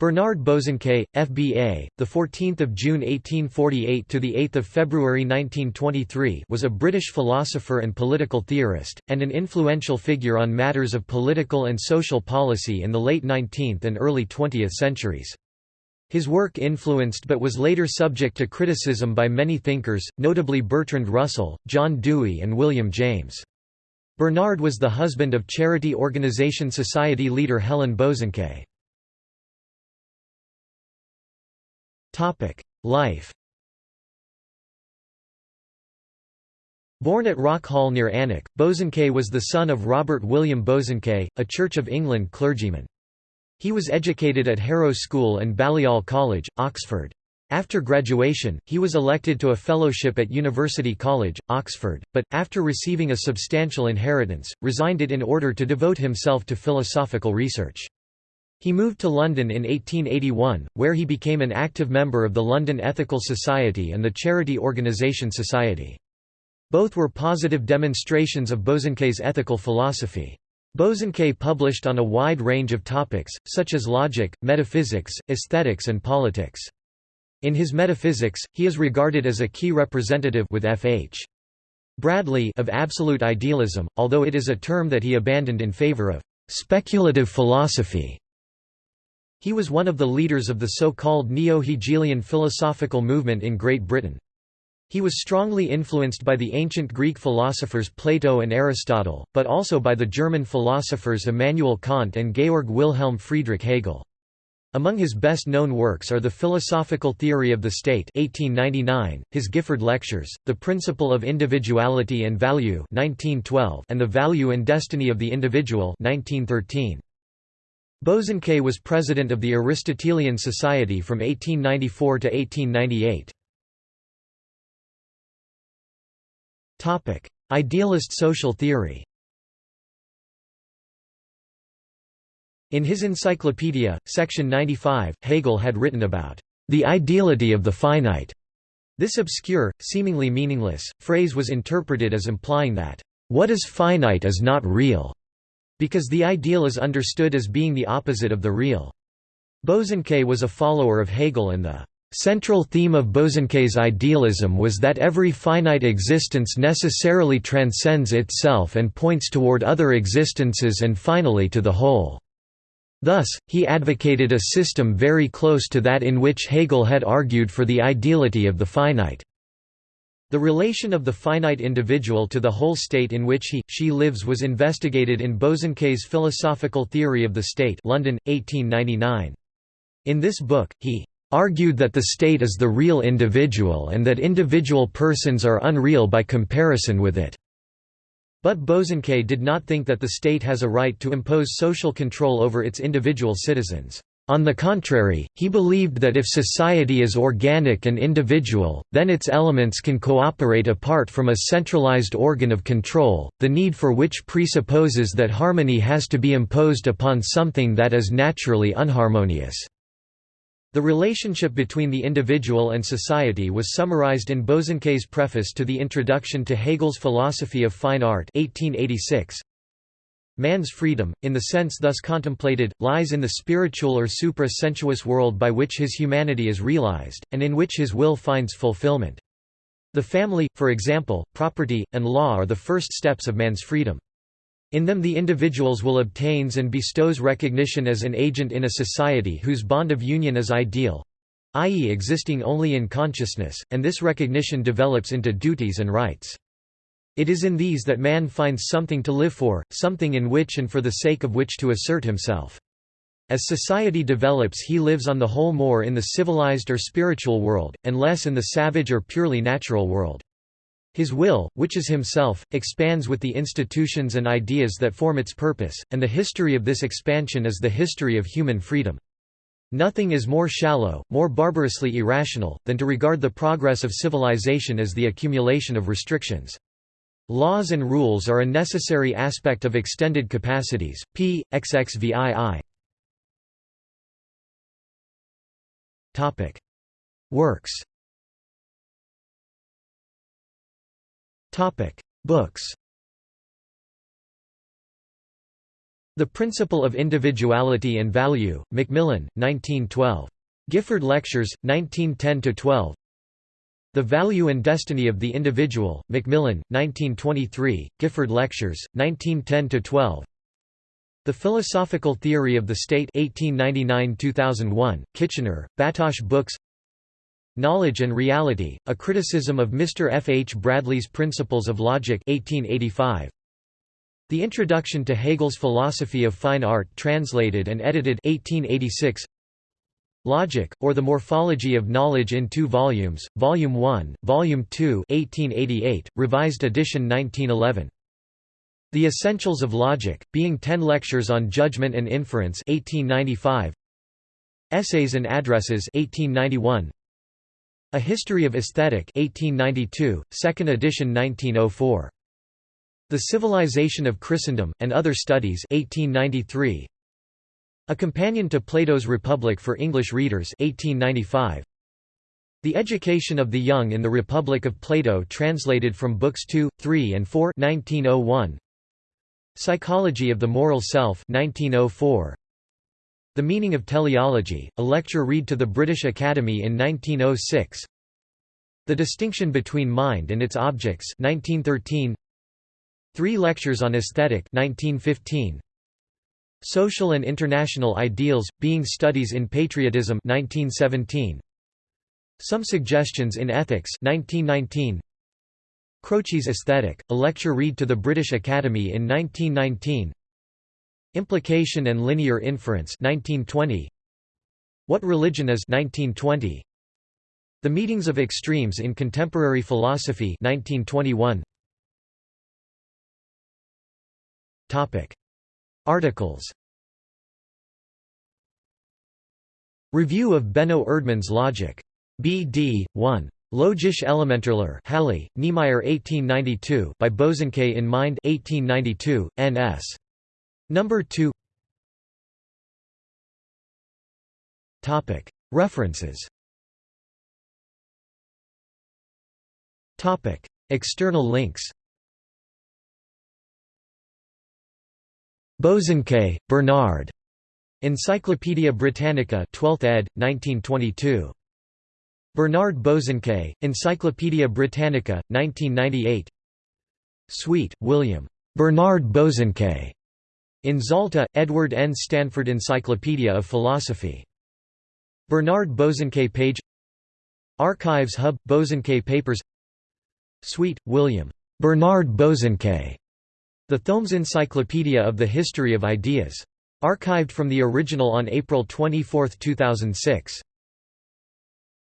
Bernard Bosanquet, FBA, the 14th of June 1848 to the 8th of February 1923, was a British philosopher and political theorist and an influential figure on matters of political and social policy in the late 19th and early 20th centuries. His work influenced but was later subject to criticism by many thinkers, notably Bertrand Russell, John Dewey and William James. Bernard was the husband of charity organization Society leader Helen Bosanquet. Life Born at Rock Hall near Alnwick, Bosanquet was the son of Robert William Bosanquet, a Church of England clergyman. He was educated at Harrow School and Balliol College, Oxford. After graduation, he was elected to a fellowship at University College, Oxford, but, after receiving a substantial inheritance, resigned it in order to devote himself to philosophical research. He moved to London in 1881, where he became an active member of the London Ethical Society and the charity organisation Society. Both were positive demonstrations of Bosanquet's ethical philosophy. Bosanquet published on a wide range of topics, such as logic, metaphysics, aesthetics and politics. In his Metaphysics, he is regarded as a key representative with F.H. Bradley of absolute idealism, although it is a term that he abandoned in favour of speculative philosophy. He was one of the leaders of the so-called Neo-Hegelian philosophical movement in Great Britain. He was strongly influenced by the ancient Greek philosophers Plato and Aristotle, but also by the German philosophers Immanuel Kant and Georg Wilhelm Friedrich Hegel. Among his best-known works are The Philosophical Theory of the State 1899, his Gifford Lectures, The Principle of Individuality and Value 1912, and The Value and Destiny of the Individual 1913. Bosanquet was president of the Aristotelian Society from 1894 to 1898. Topic: Idealist social theory In his Encyclopedia, section 95, Hegel had written about the ideality of the finite. This obscure, seemingly meaningless, phrase was interpreted as implying that, what is finite is not real, because the ideal is understood as being the opposite of the real. Bosanquet was a follower of Hegel and the central theme of Bosanquet's idealism was that every finite existence necessarily transcends itself and points toward other existences and finally to the whole. Thus, he advocated a system very close to that in which Hegel had argued for the ideality of the finite. The relation of the finite individual to the whole state in which he, she lives was investigated in Bosanquet's Philosophical Theory of the State London, 1899. In this book, he argued that the state is the real individual and that individual persons are unreal by comparison with it. But Bosanquet did not think that the state has a right to impose social control over its individual citizens. On the contrary, he believed that if society is organic and individual, then its elements can cooperate apart from a centralized organ of control, the need for which presupposes that harmony has to be imposed upon something that is naturally unharmonious. The relationship between the individual and society was summarized in Bosanquet's preface to the introduction to Hegel's Philosophy of Fine Art 1886. Man's freedom, in the sense thus contemplated, lies in the spiritual or supra-sensuous world by which his humanity is realized, and in which his will finds fulfillment. The family, for example, property, and law are the first steps of man's freedom. In them the individual's will obtains and bestows recognition as an agent in a society whose bond of union is ideal—i.e. existing only in consciousness, and this recognition develops into duties and rights. It is in these that man finds something to live for, something in which and for the sake of which to assert himself. As society develops he lives on the whole more in the civilized or spiritual world, and less in the savage or purely natural world. His will, which is himself, expands with the institutions and ideas that form its purpose, and the history of this expansion is the history of human freedom. Nothing is more shallow, more barbarously irrational, than to regard the progress of civilization as the accumulation of restrictions. Laws and rules are a necessary aspect of extended capacities. P. XXVII. Topic: Works. Topic: Books. The Principle of Individuality and Value, Macmillan, 1912. Gifford Lectures, 1910–12 The Value and Destiny of the Individual, Macmillan, 1923, Gifford Lectures, 1910–12 The Philosophical Theory of the State 1899–2001, Kitchener, Batoche Books Knowledge and Reality, A Criticism of Mr. F. H. Bradley's Principles of Logic 1885. The Introduction to Hegel's Philosophy of Fine Art translated and edited 1886 Logic, or the Morphology of Knowledge in two volumes, Volume 1, Volume 2 1888, revised edition 1911. The Essentials of Logic, being ten lectures on Judgment and Inference 1895. Essays and Addresses 1891. A History of Aesthetic 1892, second edition 1904. The Civilization of Christendom, and Other Studies 1893. A Companion to Plato's Republic for English Readers 1895. The Education of the Young in the Republic of Plato translated from Books 2, 3 and 4 1901. Psychology of the Moral Self 1904. The Meaning of Teleology, a lecture read to the British Academy in 1906. The Distinction Between Mind and Its Objects 1913. Three Lectures on Aesthetic 1915. Social and International Ideals, Being Studies in Patriotism 1917. Some Suggestions in Ethics 1919. Croce's Aesthetic, a lecture read to the British Academy in 1919. Implication and Linear Inference 1920. What Religion Is 1920. The Meetings of Extremes in Contemporary Philosophy 1921. Topic. Articles Review of Benno Erdmann's Logic. B.D. 1. Logische Elementarlehre Halle, Niemeyer 1892 by Bosanquet in Mind 1892, N.S. Number 2 Topic. References Topic. External links Bosanquet, Bernard. Encyclopædia Britannica 12th ed., 1922. Bernard Bosanquet, Encyclopædia Britannica, 1998 Sweet, William. Bernard Bosanquet. In Zalta, Edward N. Stanford Encyclopedia of Philosophy. Bernard Bosanquet page Archives Hub – Bosanquet Papers Sweet, William. Bernard Bosanquet. The Thomes Encyclopedia of the History of Ideas. Archived from the original on April 24, 2006.